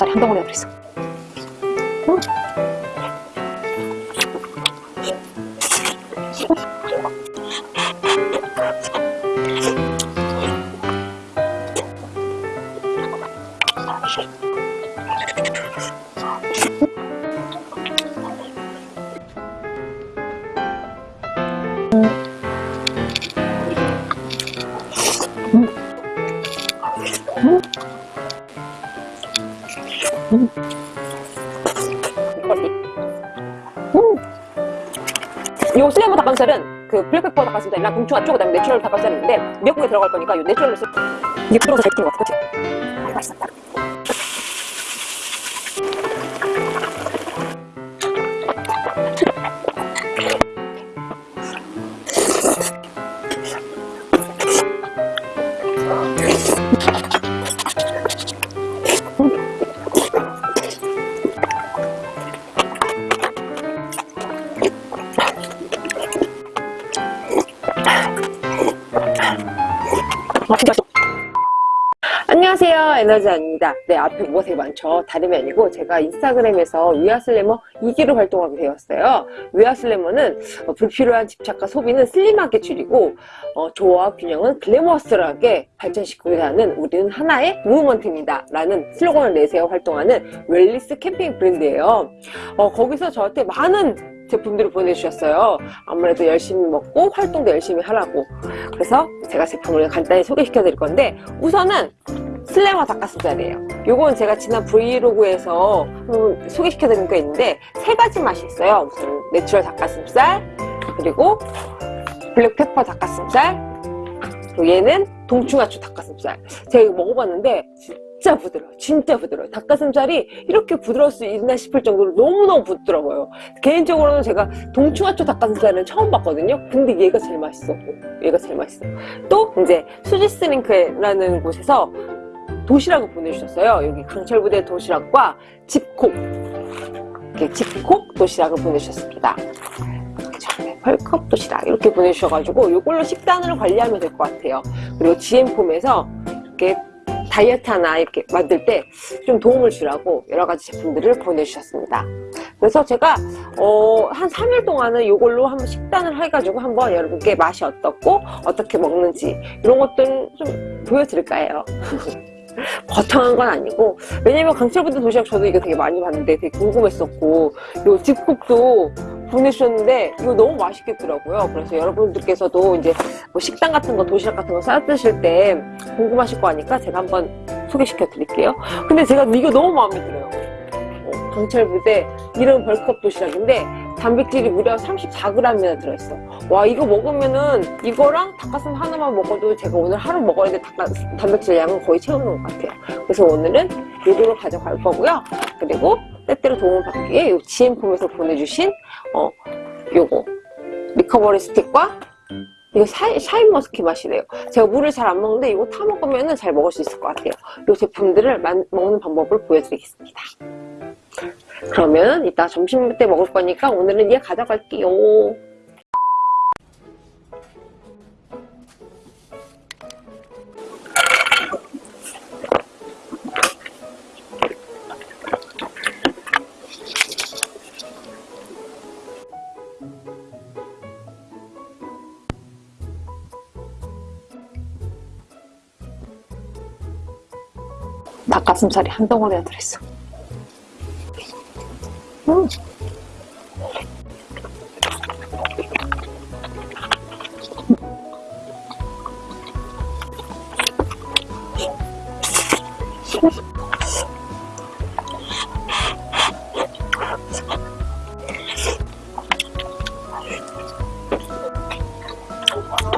닭가슴살이 한 덩어리가 들어있어 닭가슴살은 그 black pepper 닭가슴살이랑 동충하초 그다음에 natural 닭가슴살이 있는데 미역국에 들어갈 거니까 요 natural을 쓰 이게 부드러워서 잘 익힌 것 같아. 그치? 아, 맛있어 아, 에너지아입니다. 네 앞에 뭐가 되게 많죠 다름이 아니고 제가 인스타그램에서 위아슬래머 2기로 활동하게 되었어요. 위아슬래머는 어, 불필요한 집착과 소비는 슬림하게 줄이고 어, 조화와 균형은 글래머스하게 발전시키고자 하는 우리는 하나의 무브먼트입니다. 라는 슬로건을 내세워 활동하는 웰리스 캠핑 브랜드예요. 어, 거기서 저한테 많은 제품들을 보내주셨어요. 아무래도 열심히 먹고 활동도 열심히 하라고. 그래서 제가 제품을 간단히 소개시켜 드릴 건데 우선은 슬래머 닭가슴살이에요. 요건 제가 지난 브이로그에서 한번 소개시켜 드린 거 있는데 세 가지 맛이 있어요. 우선 natural 닭가슴살 그리고 black pepper 닭가슴살 그리고 얘는 동충하초 닭가슴살. 제가 이거 먹어봤는데 진짜 부드러워요. 진짜 부드러워요. 닭가슴살이 이렇게 부드러울 수 있나 싶을 정도로 너무너무 부드러워요. 개인적으로는 제가 동충하초 닭가슴살은 처음 봤거든요. 근데 얘가 제일 맛있어. 얘가 제일 맛있어. 또 이제 수지스링크라는 곳에서 도시락을 보내주셨어요 여기 강철부대 도시락과 집콕 이렇게 집콕 도시락을 보내주셨습니다 펄컵 도시락 이렇게 보내주셔가지고 이걸로 식단을 관리하면 될 것 같아요 그리고 GM폼에서 이렇게 다이어트 하나 이렇게 만들 때 좀 도움을 주라고 여러 가지 제품들을 보내주셨습니다. 그래서 제가 어, 한 3일 동안은 이걸로 한번 식단을 해가지고 한번 여러분께 맛이 어떻고 어떻게 먹는지 이런 것들 좀 보여드릴까 해요. 거창한 건 아니고 왜냐면 강철부대 도시락 저도 이거 되게 많이 봤는데 되게 궁금했었고 요 집콕도 보내주셨는데 이거 너무 맛있겠더라고요. 그래서 여러분들께서도 이제 뭐 식당 같은 거 도시락 같은 거 싸 드실 때 궁금하실 거 아니까 제가 한번 소개시켜 드릴게요. 근데 제가 이거 너무 마음에 들어요. 어, 강철부대 이름 bulk up 도시락인데 단백질이 무려 34g이나 들어있어. 와 이거 먹으면은 이거랑 닭가슴 하나만 먹어도 제가 오늘 하루 먹어야 될 단백질 양은 거의 채우는 것 같아요. 그래서 오늘은 이거를 가져갈 거고요. 그리고 때때로 도움을 받기 위해 이 GM팜에서 보내주신 어 요거. recovery stick과 이거 샤, 샤인머스캣 맛이래요. 제가 물을 잘 안 먹는데 이거 타 먹으면 잘 먹을 수 있을 것 같아요. 이 제품들을 만, 먹는 방법을 보여드리겠습니다 그러면 이따 점심 때 먹을 거니까 오늘은 얘 가져갈게요. 닭가슴살이 한 덩어리가 들어있어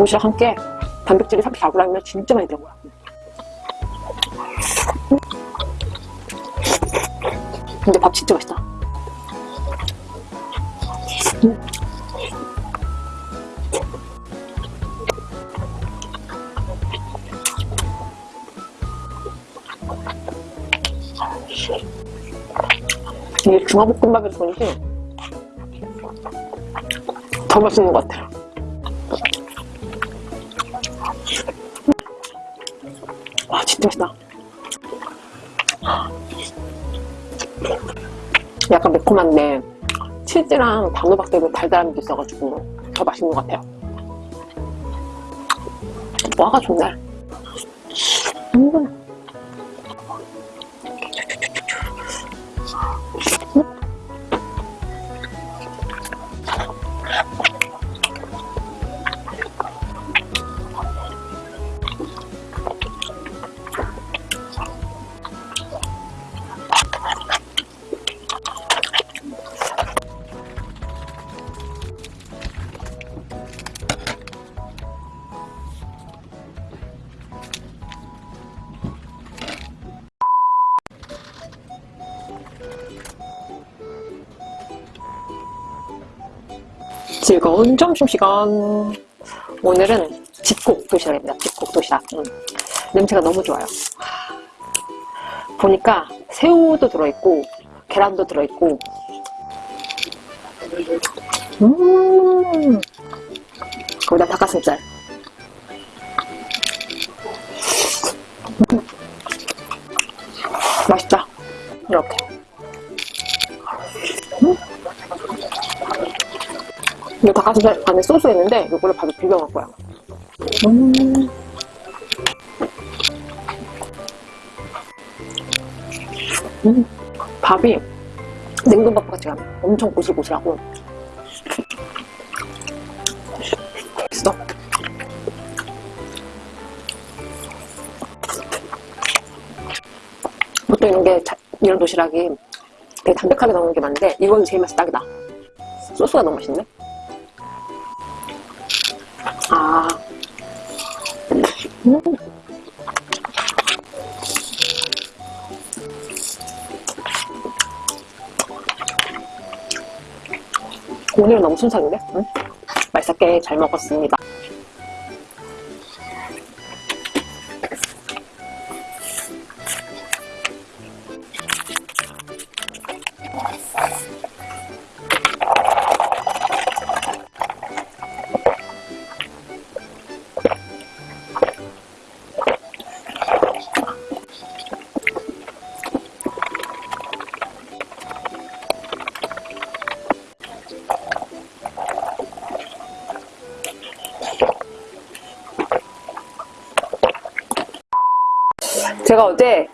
도시락 한 끼에 단백질이 34g이면 진짜 많이 들어가요 근데 밥 진짜 맛있다 음. 이게 중화볶음밥에서 그런지 더 맛있는 것 같아요 와 진짜 맛있다 약간 매콤한데 치즈랑 단호박 때문에 달달함이 있어가지고 더 맛있는 것 같아요. 와가 좋네. 음. 즐거운 점심시간. 오늘은 집콕 도시락입니다. 집콕 도시락. 음. 냄새가 너무 좋아요. 보니까 새우도 들어있고, 계란도 들어있고, 음, 거기다 닭가슴살. 음. 맛있다. 이렇게. 이거 닭가슴살 안에 소스 있는데 이거를 밥에 비벼 먹을 거야. 음. 음. 밥이 냉동밥 같이 가 엄청 고슬고슬하고 맛있어. 보통 이런 게 자- 이런 도시락이 되게 담백하게 나오는 게 많은데 이건 제일 맛이 딱이다. 소스가 너무 맛있네. 아. 음. 오늘은 너무 순삭인데? 응? 맛있게 잘 먹었습니다.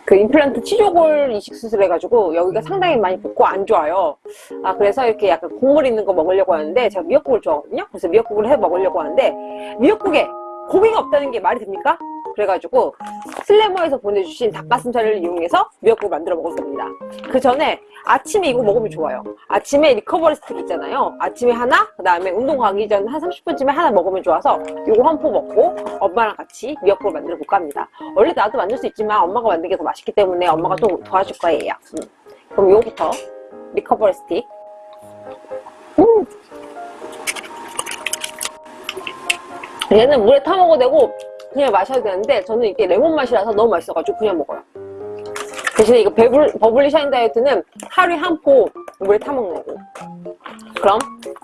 그 임플란트 치조골 이식 수술 해가지고 여기가 상당히 많이 붓고 안 좋아요. 아 그래서 이렇게 약간 국물 있는 거 먹으려고 하는데 제가 미역국을 좋아하거든요. 그래서 미역국을 해 먹으려고 하는데 미역국에 고기가 없다는 게 말이 됩니까? 그래가지고 슬래머에서 보내주신 닭가슴살을 이용해서 미역국을 만들어 먹을 겁니다. 그 전에 아침에 이거 먹으면 좋아요. 아침에 recovery stick 있잖아요. 아침에 하나, 그 다음에 운동 가기 전 한 30분쯤에 하나 먹으면 좋아서 이거 한 포 먹고 엄마랑 같이 미역국을 만들어 볼까 합니다. 원래 나도 만들 수 있지만 엄마가 게 더 맛있기 때문에 엄마가 또 도와줄 거예요. 음. 그럼 요거부터 recovery stick. 얘는 물에 타 먹어도 되고 그냥 마셔도 되는데 저는 이게 레몬 맛이라서 너무 맛있어가지고 그냥 먹어요. 대신에 이거 베블, Bubbly Shine 다이어트는 하루에 한 포 물에 타 먹는 거. 그럼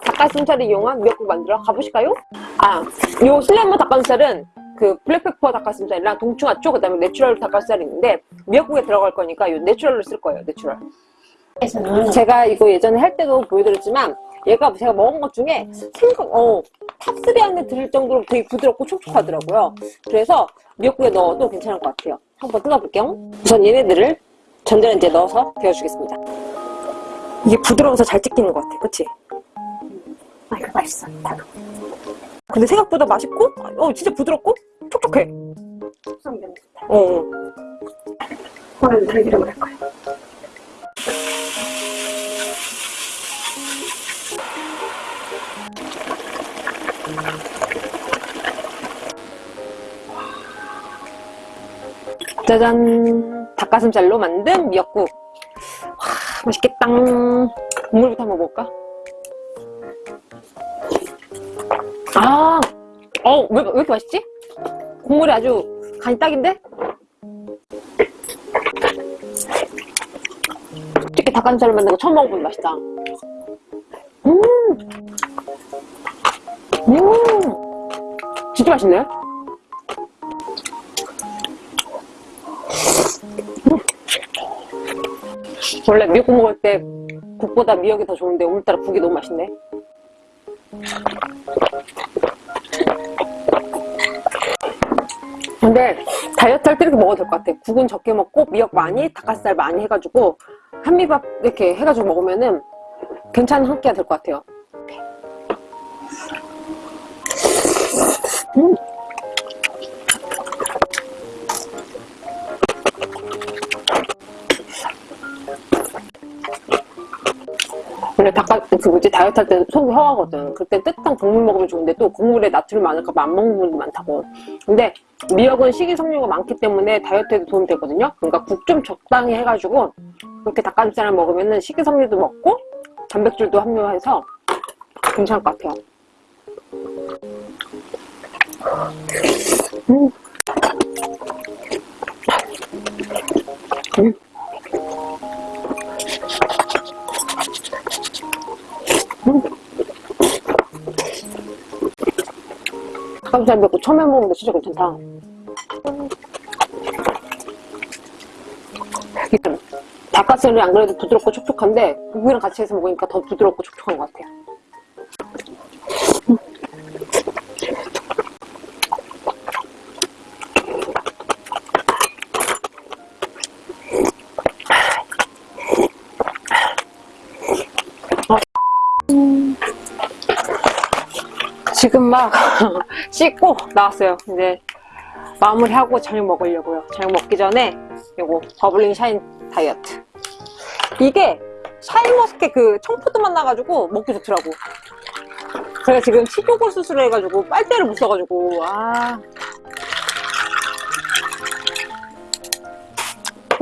닭가슴살을 이용한 미역국 만들어 가보실까요? 아, 요 슬래머 닭가슴살은 그 black pepper 닭가슴살이랑 동충하초 그 다음에 natural 닭가슴살이 있는데 미역국에 들어갈 거니까 요 natural로 쓸 거예요. Natural. 제가 이거 예전에 할 때도 보여드렸지만 얘가 제가 먹은 것 중에 생각 어 top 3 안에 들을 정도로 되게 부드럽고 촉촉하더라고요. 그래서 미역국에 넣어도 괜찮을 것 같아요. 한번 뜯어볼게요. 우선 얘네들을 전자레인지에 넣어서 데워주겠습니다. 이게 부드러워서 잘 찍히는 것 같아. 그치? 아 이거 맛있어. 근데 생각보다 맛있고 어 진짜 부드럽고 촉촉해. 어. 어. 오늘 들기름을 할 거야. 짜잔 닭가슴살로 만든 미역국 와 맛있겠다 국물부터 한번 먹을까? 아, 어, 왜, 왜 이렇게 맛있지? 국물이 아주 간이 딱인데? 특히 닭가슴살을 만든 거 처음 먹어보면 맛있다. 음! 음! 진짜 맛있네? 원래 미역국 먹을 때 국보다 미역이 더 좋은데 오늘따라 국이 너무 맛있네. 근데 다이어트 할 때 이렇게 먹어도 될 것 같아. 국은 적게 먹고 미역 많이 닭가슴살 많이 해가지고 한미밥 이렇게 해가지고 먹으면은 괜찮은 한 끼가 될 것 같아요. 음. 원래 닭가 그 뭐지 다이어트 할 때 속이 허하거든. 그때 뜨뜻한 국물 먹으면 좋은데 또 국물에 나트륨 많을까 봐 안 먹는 분도 많다고. 근데 미역은 식이섬유가 많기 때문에 다이어트에도 도움이 되거든요. 그러니까 국 좀 적당히 해가지고 그렇게 닭가슴살을 먹으면 은 식이섬유도 먹고 단백질도 함유해서 괜찮을 것 같아요. 음. 음. 닭가슴살 먹고 처음 해먹는데 진짜 괜찮다. 닭가슴살이 안 그래도 부드럽고 촉촉한데 국이랑 같이 해서 먹으니까 더 부드럽고 촉촉한 것 같아요. 지금 막 씻고 나왔어요. 이제 마무리하고 저녁 먹으려고요. 저녁 먹기 전에 요거 Bubbly Shine 다이어트. 이게 샤인머스켓 그 청포도 맛 나가지고 먹기 좋더라고. 제가 지금 치조골 수술을 해가지고 빨대를 못 써가지고 아.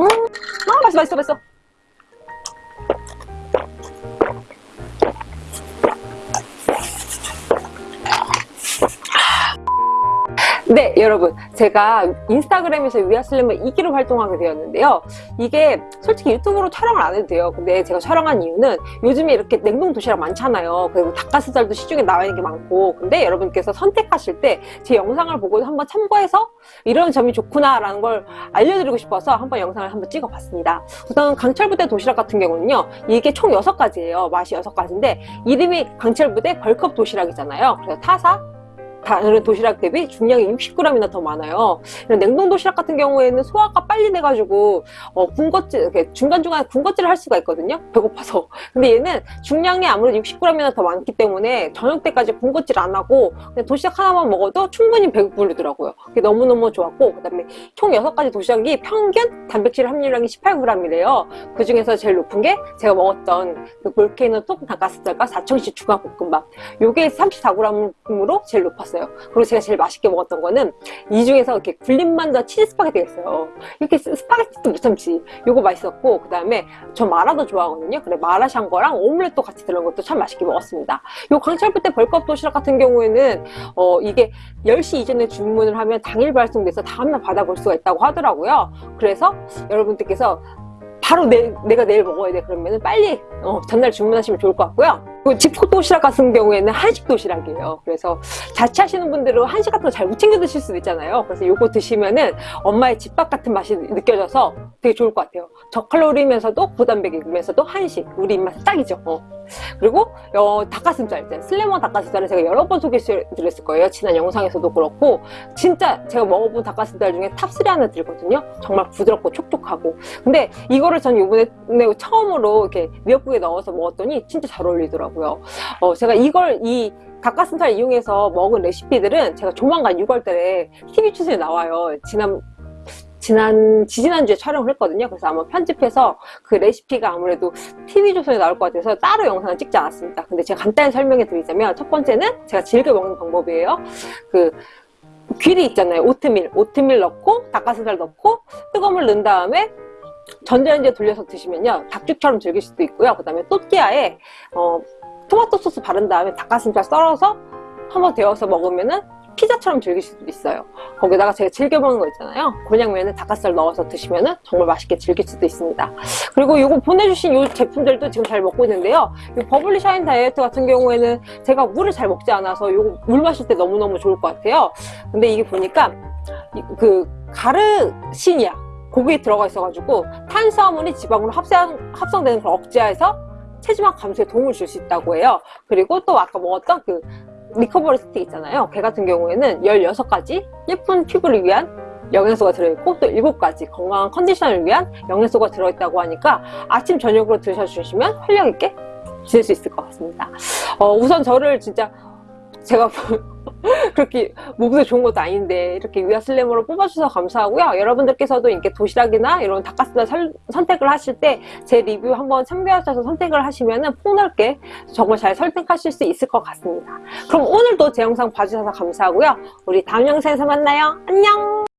음, 아 맛있어 맛있어 맛있어. 네 여러분. 제가 인스타그램에서 위아슬림을 2기로 활동하게 되었는데요. 이게 솔직히 유튜브로 촬영을 안 해도 돼요. 근데 제가 촬영한 이유는 요즘에 이렇게 냉동 도시락 많잖아요. 그리고 닭가슴살도 시중에 나와 있는 게 많고. 근데 여러분께서 선택하실 때 제 영상을 보고 한번 참고해서 이런 점이 좋구나 라는 걸 알려드리고 싶어서 한번 영상을 한번 찍어 봤습니다. 우선 강철부대 도시락 같은 경우는요 이게 총 6가지예요. 맛이 6가지인데 이름이 강철부대 벌컵 도시락이잖아요. 그래서 타사 다른 도시락 대비 중량이 60g이나 더 많아요. 이런 냉동 도시락 같은 경우에는 소화가 빨리 돼가지고 어, 군것질 이렇게 중간중간에 군것질을 할 수가 있거든요. 배고파서. 근데 얘는 중량이 아무래도 60g이나 더 많기 때문에 저녁 때까지 군것질 안 하고 그냥 도시락 하나만 먹어도 충분히 배부르더라고요. 그게 너무너무 좋았고 그다음에 총 6가지 도시락이 평균 단백질 함유량이 18g이래요. 그 중에서 제일 높은 게 제가 먹었던 그 볼케이노 톡 닭가슴살과 4천시 중화볶음밥. 요게 34g으로 제일 높았어요. 먹었어요. 그리고 제가 제일 맛있게 먹었던 거는 이 중에서 이렇게 굴린 만두와 치즈 스파게티가 있어요. 이렇게 스파게티도 못 참지. 요거 맛있었고 그 다음에 저 마라도 좋아하거든요. 그래 마라샹궈랑 오믈렛도 같이 들어간 것도 참 맛있게 먹었습니다. 요 강철부대 bulk up 도시락 같은 경우에는 어 이게 10시 이전에 주문을 하면 당일 발송돼서 다음날 받아볼 수가 있다고 하더라고요. 그래서 여러분들께서 바로 내, 내가 내일 먹어야 돼 그러면 빨리 어, 전날 주문하시면 좋을 것 같고요 그 집콕 도시락 같은 경우에는 한식 도시락이에요. 그래서 자취하시는 분들은 한식 같은 거 잘 못 챙겨 드실 수도 있잖아요. 그래서 이거 드시면은 엄마의 집밥 같은 맛이 느껴져서 되게 좋을 것 같아요. 저칼로리면서도 고단백이면서도 한식 우리 입맛에 딱이죠. 어. 그리고 어, 닭가슴살 있잖아요. 슬래머 닭가슴살은 제가 여러 번 소개해드렸을 거예요. 지난 영상에서도 그렇고. 진짜 제가 먹어본 닭가슴살 중에 top 3 안에 들거든요. 정말 부드럽고 촉촉하고. 근데 이거를 전 이번에 처음으로 이렇게 미역국에 넣어서 먹었더니 진짜 잘 어울리더라고요. 어, 제가 이걸 이 닭가슴살 이용해서 먹은 레시피들은 제가 조만간 6월달에 TV 추세에 나와요. 지난 지난 지지난주에 촬영을 했거든요. 그래서 아마 편집해서 그 레시피가 아무래도 TV조선에 나올 것 같아서 따로 영상을 찍지 않았습니다. 근데 제가 간단히 설명해 드리자면 첫 번째는 제가 즐겨 먹는 방법이에요. 그 귀리 있잖아요. 오트밀. 오트밀 넣고 닭가슴살 넣고 뜨거운 물 넣은 다음에 전자레인지에 돌려서 드시면요. 닭죽처럼 즐길 수도 있고요. 그 다음에 또띠아에 어, 토마토 소스 바른 다음에 닭가슴살 썰어서 한번 데워서 먹으면은 피자처럼 즐길 수도 있어요. 거기다가 제가 즐겨 먹는 거 있잖아요. 곤약면에 닭가슴살 넣어서 드시면 정말 맛있게 즐길 수도 있습니다. 그리고 이거 보내주신 이 제품들도 지금 잘 먹고 있는데요. 이 버블리 샤인 다이어트 같은 경우에는 제가 물을 잘 먹지 않아서 이거 물 마실 때 너무너무 좋을 것 같아요. 근데 이게 보니까 그 가르시니아가 여기에 들어가 있어가지고 탄수화물이 지방으로 합성, 합성되는 걸 억제해서 체지방 감소에 도움을 줄 수 있다고 해요. 그리고 또 아까 먹었던 그 recovery 스틱 있잖아요. 걔 같은 경우에는 16가지 예쁜 피부를 위한 영양소가 들어있고 또 7가지 건강한 컨디션을 위한 영양소가 들어있다고 하니까 아침 저녁으로 드셔주시면 활력 있게 지낼 수 있을 것 같습니다. 어, 우선 저를 진짜 제가 그렇게 몸도 좋은 것도 아닌데 이렇게 위아슬래머로 뽑아주셔서 감사하고요. 여러분들께서도 이렇게 도시락이나 이런 닭가슴살 설- 선택을 하실 때 제 리뷰 한번 참고하셔서 선택을 하시면 폭넓게 정말 잘 선택하실 수 있을 것 같습니다. 그럼 오늘도 제 영상 봐주셔서 감사하고요. 우리 다음 영상에서 만나요. 안녕!